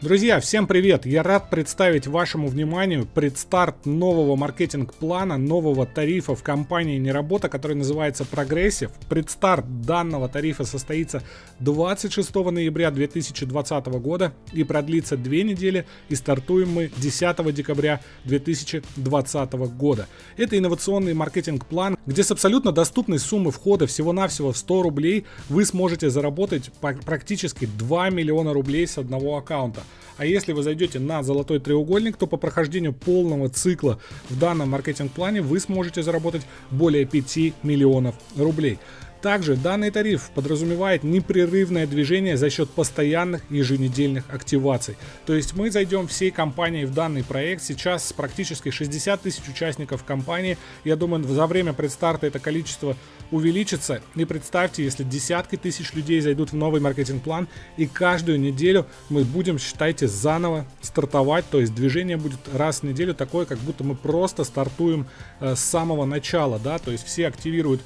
Друзья, всем привет! Я рад представить вашему вниманию предстарт нового маркетинг-плана, нового тарифа в компании Неработа, который называется Прогрессив. Предстарт данного тарифа состоится 26 ноября 2020 года и продлится две недели и стартуем мы 10 декабря 2020 года. Это инновационный маркетинг-план, где с абсолютно доступной суммы входа всего-навсего в 100 рублей вы сможете заработать практически 2 миллиона рублей с одного аккаунта. А если вы зайдете на золотой треугольник, то по прохождению полного цикла в данном маркетинг-плане вы сможете заработать более 5 миллионов рублей. Также данный тариф подразумевает непрерывное движение за счет постоянных еженедельных активаций. То есть мы зайдем всей компанией в данный проект. Сейчас практически 60 тысяч участников компании. Я думаю, за время предстарта это количество увеличится. И представьте, если десятки тысяч людей зайдут в новый маркетинг-план, и каждую неделю мы будем, считайте, заново стартовать. То есть движение будет раз в неделю такое, как будто мы просто стартуем э, с самого начала. Да? То есть все активируют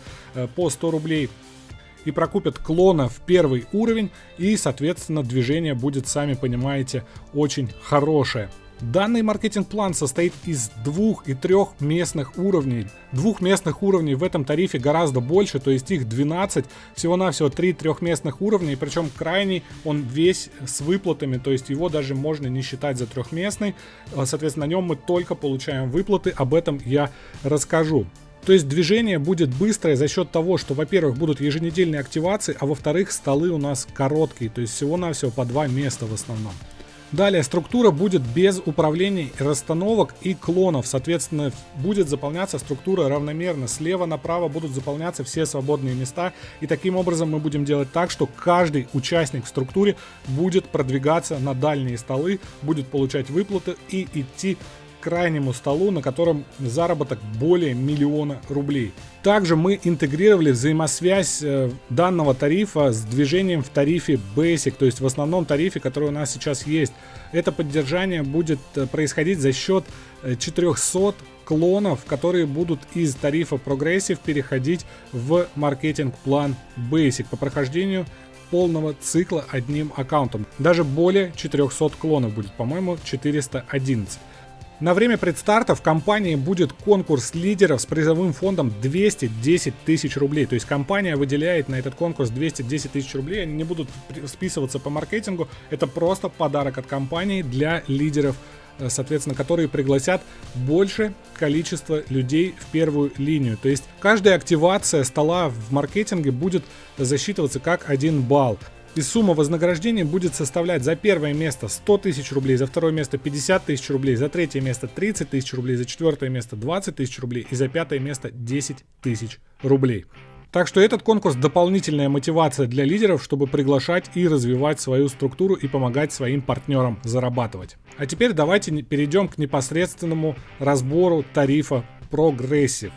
по 100 рублей и прокупят клона в первый уровень, и, соответственно, движение будет, сами понимаете, очень хорошее. Данный маркетинг-план состоит из двух и трех местных уровней. Двух местных уровней в этом тарифе гораздо больше, то есть их 12, всего-навсего 3 трехместных уровней, причем крайний он весь с выплатами, то есть его даже можно не считать за трехместный, соответственно на нем мы только получаем выплаты, об этом я расскажу. То есть движение будет быстрое за счет того, что, во-первых, будут еженедельные активации, а во-вторых, столы у нас короткие, то есть всего-навсего по два места в основном. Далее структура будет без управления расстановок и клонов. Соответственно, будет заполняться структура равномерно. Слева направо будут заполняться все свободные места. И таким образом мы будем делать так, что каждый участник в структуре будет продвигаться на дальние столы, будет получать выплаты и идти крайнему столу, на котором заработок более миллиона рублей. Также мы интегрировали взаимосвязь э, данного тарифа с движением в тарифе Basic, то есть в основном тарифе, который у нас сейчас есть. Это поддержание будет э, происходить за счет 400 э, клонов, которые будут из тарифа Progressive переходить в маркетинг-план Basic по прохождению полного цикла одним аккаунтом. Даже более 400 клонов будет, по-моему, 411. На время предстарта в компании будет конкурс лидеров с призовым фондом 210 тысяч рублей. То есть компания выделяет на этот конкурс 210 тысяч рублей. Они не будут списываться по маркетингу. Это просто подарок от компании для лидеров э, соответственно, которые пригласят больше количество людей в первую линию. То есть каждая активация стола в маркетинге будет засчитываться как один балл. И сумма вознаграждения будет составлять за первое место 100 тысяч рублей, за второе место 50 тысяч рублей, за третье место 30 тысяч рублей, за четвертое место 20 тысяч рублей и за пятое место 10 тысяч рублей. Так что этот конкурс дополнительная мотивация для лидеров, чтобы приглашать и развивать свою структуру и помогать своим партнерам зарабатывать. А теперь давайте перейдем к непосредственному разбору тарифа Progressive.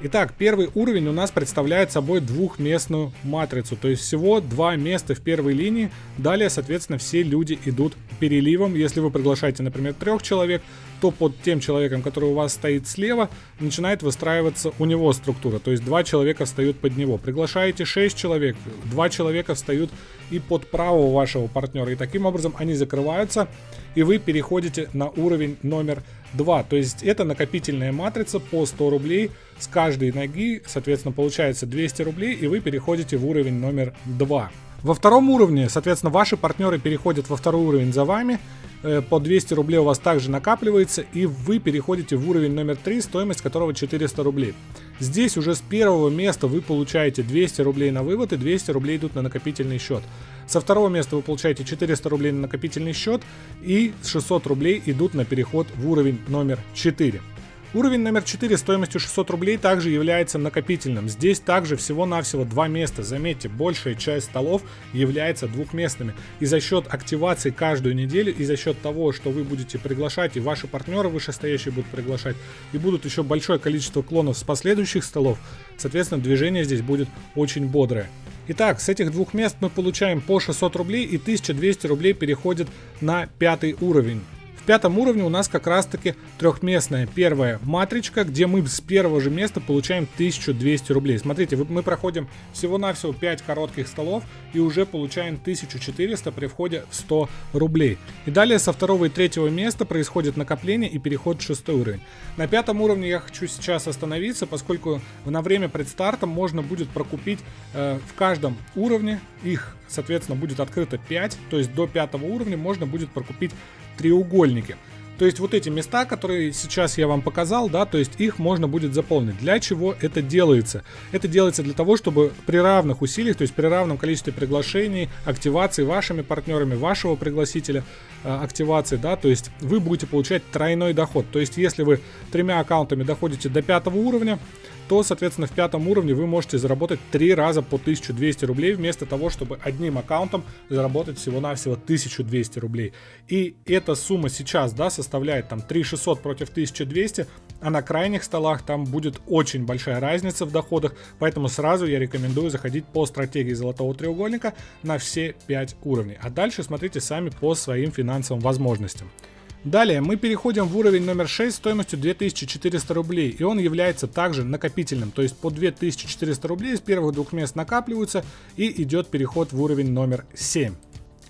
Итак, первый уровень у нас представляет собой двухместную матрицу, то есть всего два места в первой линии. Далее, соответственно, все люди идут переливом. Если вы приглашаете, например, трех человек, то под тем человеком, который у вас стоит слева, начинает выстраиваться у него структура. То есть два человека встают под него. Приглашаете 6 человек, два человека встают и под правого вашего партнера. И таким образом они закрываются, и вы переходите на уровень номер 2. То есть это накопительная матрица по 100 рублей с каждой ноги, соответственно, получается 200 рублей, и вы переходите в уровень номер 2. Во втором уровне, соответственно, ваши партнеры переходят во второй уровень за вами, Э, по 200 рублей у вас также накапливается, и вы переходите в уровень номер 3, стоимость которого 400 рублей. Здесь уже с первого места вы получаете 200 рублей на вывод, и 200 рублей идут на накопительный счет. Со второго места вы получаете 400 рублей на накопительный счет, и 600 рублей идут на переход в уровень номер 4. Уровень номер 4 стоимостью 600 рублей также является накопительным. Здесь также всего-навсего два места. Заметьте, большая часть столов является двухместными. И за счет активации каждую неделю, и за счет того, что вы будете приглашать, и ваши партнеры вышестоящие будут приглашать, и будут еще большое количество клонов с последующих столов, соответственно, движение здесь будет очень бодрое. Итак, с этих двух мест мы получаем по 600 рублей и 1200 рублей переходит на пятый уровень пятом уровне у нас как раз таки трехместная первая матричка, где мы с первого же места получаем 1200 рублей. Смотрите, мы проходим всего-навсего 5 коротких столов и уже получаем 1400 при входе в 100 рублей. И далее со второго и третьего места происходит накопление и переход в шестой уровень. На пятом уровне я хочу сейчас остановиться, поскольку на время предстарта можно будет прокупить э, в каждом уровне, их соответственно будет открыто 5, то есть до пятого уровня можно будет прокупить треугольники. То есть вот эти места, которые сейчас я вам показал, да, то есть их можно будет заполнить. Для чего это делается? Это делается для того, чтобы при равных усилиях, то есть при равном количестве приглашений, активации вашими партнерами, вашего пригласителя, э, активации, да, то есть вы будете получать тройной доход. То есть если вы тремя аккаунтами доходите до пятого уровня, то, соответственно, в пятом уровне вы можете заработать 3 раза по 1200 рублей, вместо того, чтобы одним аккаунтом заработать всего-навсего 1200 рублей. И эта сумма сейчас, да, составляет там 3600 против 1200, а на крайних столах там будет очень большая разница в доходах, поэтому сразу я рекомендую заходить по стратегии золотого треугольника на все 5 уровней. А дальше смотрите сами по своим финансовым возможностям. Далее мы переходим в уровень номер 6 стоимостью 2400 рублей, и он является также накопительным, то есть по 2400 рублей с первых двух мест накапливаются и идет переход в уровень номер 7.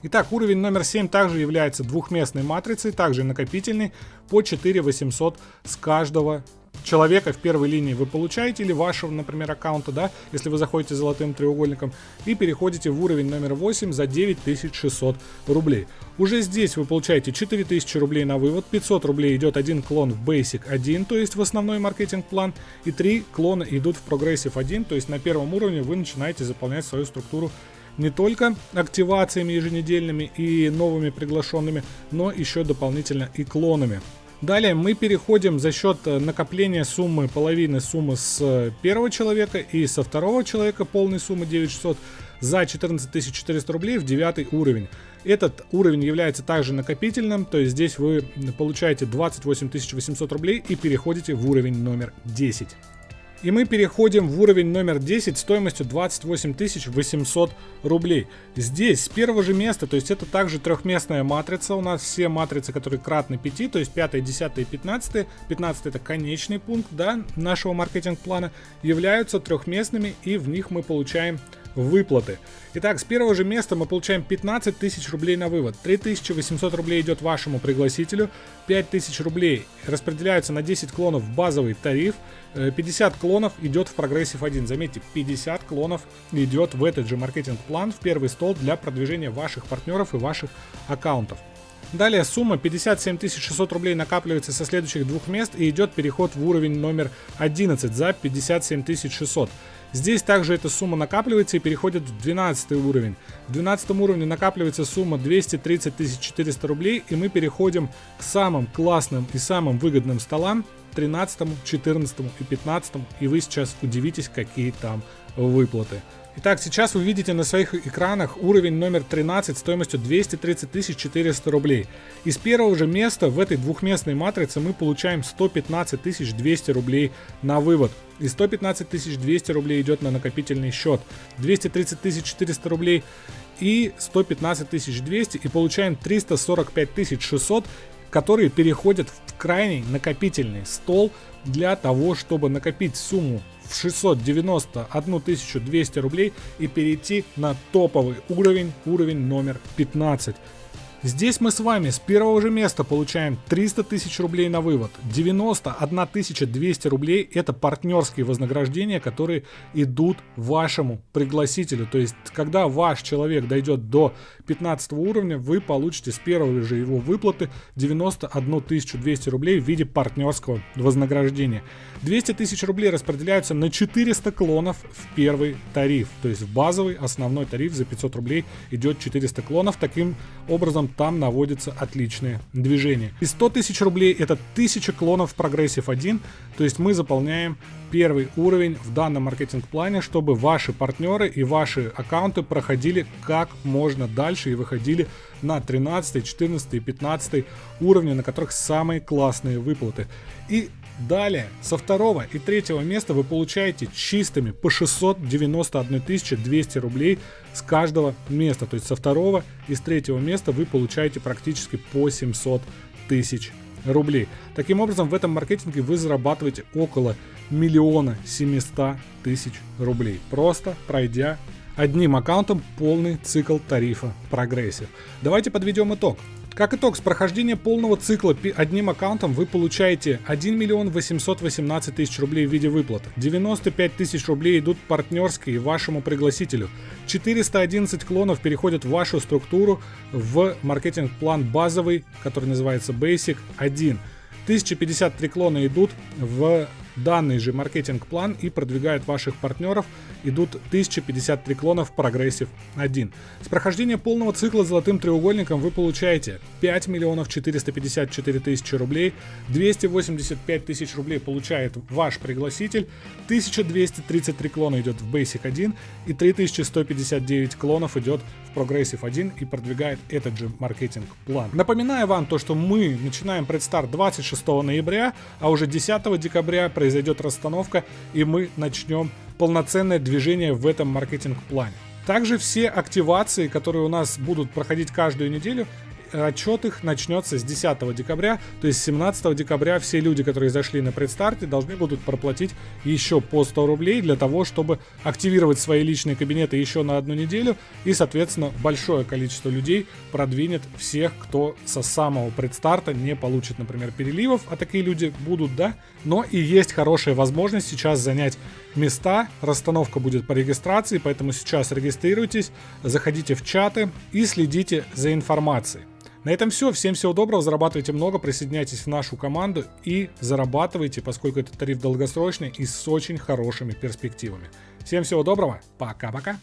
Итак, уровень номер 7 также является двухместной матрицей, также накопительный, по 4800 с каждого человека в первой линии вы получаете, или вашего, например, аккаунта, да, если вы заходите золотым треугольником, и переходите в уровень номер 8 за 9600 рублей. Уже здесь вы получаете 4000 рублей на вывод, 500 рублей идет один клон в Basic 1, то есть в основной маркетинг-план, и 3 клона идут в Progressive 1, то есть на первом уровне вы начинаете заполнять свою структуру не только активациями еженедельными и новыми приглашенными, но еще дополнительно и клонами. Далее мы переходим за счет э, накопления суммы, половины суммы с э, первого человека и со второго человека полной суммы 9600 за 14 400 рублей в девятый уровень. Этот уровень является также накопительным, то есть здесь вы получаете 28 800 рублей и переходите в уровень номер 10. И мы переходим в уровень номер 10 стоимостью 28 800 рублей. Здесь с первого же места, то есть это также трехместная матрица. У нас все матрицы, которые кратны 5, то есть 5, 10 и 15. 15 это конечный пункт да, нашего маркетинг-плана, являются трехместными и в них мы получаем выплаты. Итак, с первого же места мы получаем 15 тысяч рублей на вывод. 3800 рублей идет вашему пригласителю. 5000 рублей распределяются на 10 клонов в базовый тариф. 50 э, клонов идет в прогрессив 1. Заметьте, 50 клонов идет в этот же маркетинг-план, в первый стол для продвижения ваших партнеров и ваших аккаунтов. Далее сумма 57 600 рублей накапливается со следующих двух мест и идет переход в уровень номер 11 за 57 600. Здесь также эта сумма накапливается и переходит в 12 уровень. В 12 уровне накапливается сумма 230 400 рублей и мы переходим к самым классным и самым выгодным столам 13, 14 и 15 и вы сейчас удивитесь какие там выплаты. Итак, сейчас вы видите на своих экранах уровень номер 13 стоимостью 230 400 рублей. Из первого же места в этой двухместной матрице мы получаем 115 200 рублей на вывод. И 115 200 рублей идет на накопительный счет. 230 400 рублей и 115 200 и получаем 345 600 которые переходят в крайний накопительный стол для того, чтобы накопить сумму в 691 200 рублей и перейти на топовый уровень, уровень номер 15. Здесь мы с вами с первого же места получаем 300 тысяч рублей на вывод. 91 200 рублей это партнерские вознаграждения, которые идут вашему пригласителю. То есть, когда ваш человек дойдет до 15 уровня, вы получите с первого же его выплаты 91 200 рублей в виде партнерского вознаграждения. 200 тысяч рублей распределяются на 400 клонов в первый тариф. То есть в базовый основной тариф за 500 рублей идет 400 клонов. Таким образом там наводится отличное движение. И 100 тысяч рублей это 1000 клонов прогрессив 1. То есть мы заполняем первый уровень в данном маркетинг-плане, чтобы ваши партнеры и ваши аккаунты проходили как можно дальше и выходили на 13, 14 и 15 уровни, на которых самые классные выплаты. И Далее, со второго и третьего места вы получаете чистыми по 691 200 рублей с каждого места. То есть со второго и с третьего места вы получаете практически по 700 тысяч рублей. Таким образом, в этом маркетинге вы зарабатываете около миллиона 700 тысяч рублей, просто пройдя одним аккаунтом полный цикл тарифа прогрессив. Давайте подведем итог. Как итог, с прохождения полного цикла одним аккаунтом вы получаете 1 миллион 818 тысяч рублей в виде выплат. 95 тысяч рублей идут партнерские вашему пригласителю. 411 клонов переходят в вашу структуру в маркетинг-план базовый, который называется Basic 1. 1053 клона идут в данный же маркетинг-план и продвигают ваших партнеров. Идут 1053 клона в Progressive 1. С прохождения полного цикла золотым треугольником вы получаете 5 миллионов 454 тысячи рублей, 285 тысяч рублей получает ваш пригласитель, 1233 клона идет в Basic 1 и 3159 клонов идет в Progressive 1 и продвигает этот же маркетинг-план. Напоминаю вам то, что мы начинаем предстарт 26 ноября, а уже 10 декабря произойдет произойдет расстановка, и мы начнем полноценное движение в этом маркетинг-плане. Также все активации, которые у нас будут проходить каждую неделю, отчет их начнется с 10 декабря, то есть 17 декабря все люди, которые зашли на предстарте, должны будут проплатить еще по 100 рублей для того, чтобы активировать свои личные кабинеты еще на одну неделю, и, соответственно, большое количество людей продвинет всех, кто со самого предстарта не получит, например, переливов, а такие люди будут, да, но и есть хорошая возможность сейчас занять места, расстановка будет по регистрации, поэтому сейчас регистрируйтесь, заходите в чаты и следите за информацией. На этом все. Всем всего доброго, зарабатывайте много, присоединяйтесь в нашу команду и зарабатывайте, поскольку этот тариф долгосрочный и с очень хорошими перспективами. Всем всего доброго, пока-пока.